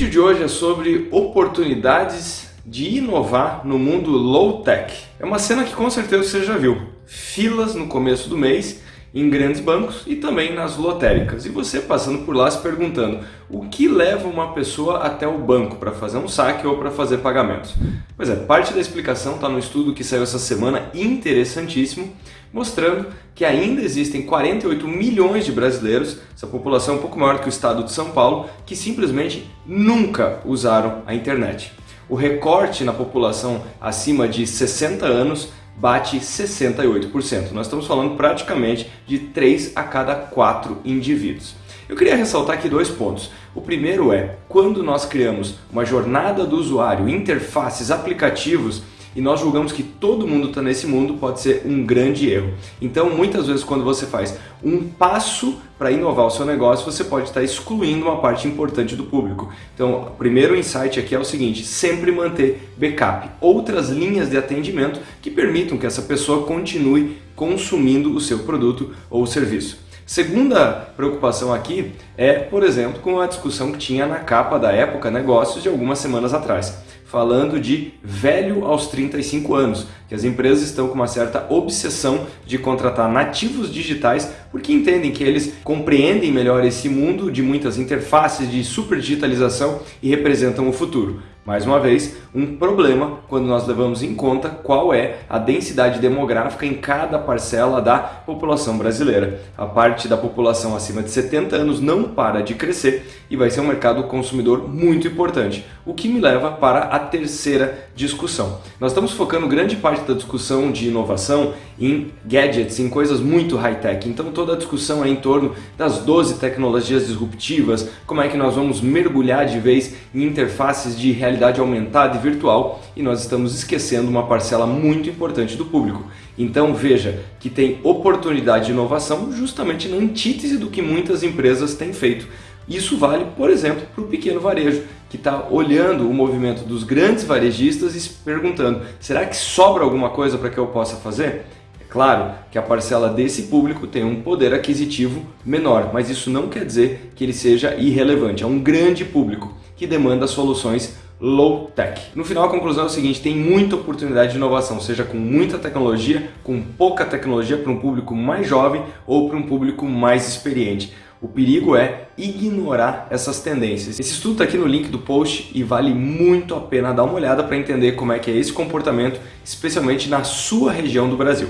vídeo de hoje é sobre oportunidades de inovar no mundo low-tech. É uma cena que com certeza você já viu. Filas no começo do mês em grandes bancos e também nas lotéricas. E você passando por lá se perguntando o que leva uma pessoa até o banco para fazer um saque ou para fazer pagamentos. Pois é, parte da explicação está no estudo que saiu essa semana, interessantíssimo, mostrando que ainda existem 48 milhões de brasileiros, essa população é um pouco maior que o estado de São Paulo, que simplesmente nunca usaram a internet. O recorte na população acima de 60 anos bate 68%. Nós estamos falando praticamente de 3 a cada 4 indivíduos. Eu queria ressaltar aqui dois pontos. O primeiro é, quando nós criamos uma jornada do usuário, interfaces, aplicativos e nós julgamos que todo mundo está nesse mundo, pode ser um grande erro. Então, muitas vezes, quando você faz um passo para inovar o seu negócio, você pode estar excluindo uma parte importante do público. Então, o primeiro insight aqui é o seguinte, sempre manter backup, outras linhas de atendimento que permitam que essa pessoa continue consumindo o seu produto ou serviço. Segunda preocupação aqui é, por exemplo, com a discussão que tinha na capa da época Negócios de algumas semanas atrás falando de velho aos 35 anos, que as empresas estão com uma certa obsessão de contratar nativos digitais porque entendem que eles compreendem melhor esse mundo de muitas interfaces de super digitalização e representam o futuro. Mais uma vez, um problema quando nós levamos em conta qual é a densidade demográfica em cada parcela da população brasileira. A parte da população acima de 70 anos não para de crescer e vai ser um mercado consumidor muito importante, o que me leva para a terceira discussão. Nós estamos focando grande parte da discussão de inovação em gadgets, em coisas muito high-tech, então toda a discussão é em torno das 12 tecnologias disruptivas, como é que nós vamos mergulhar de vez em interfaces de realidade realidade aumentada e virtual e nós estamos esquecendo uma parcela muito importante do público. Então veja que tem oportunidade de inovação justamente na antítese do que muitas empresas têm feito. Isso vale, por exemplo, para o pequeno varejo, que está olhando o movimento dos grandes varejistas e se perguntando, será que sobra alguma coisa para que eu possa fazer? É claro que a parcela desse público tem um poder aquisitivo menor, mas isso não quer dizer que ele seja irrelevante. É um grande público que demanda soluções low tech. No final a conclusão é o seguinte, tem muita oportunidade de inovação, seja com muita tecnologia, com pouca tecnologia para um público mais jovem ou para um público mais experiente. O perigo é ignorar essas tendências. Esse estudo está aqui no link do post e vale muito a pena dar uma olhada para entender como é que é esse comportamento, especialmente na sua região do Brasil.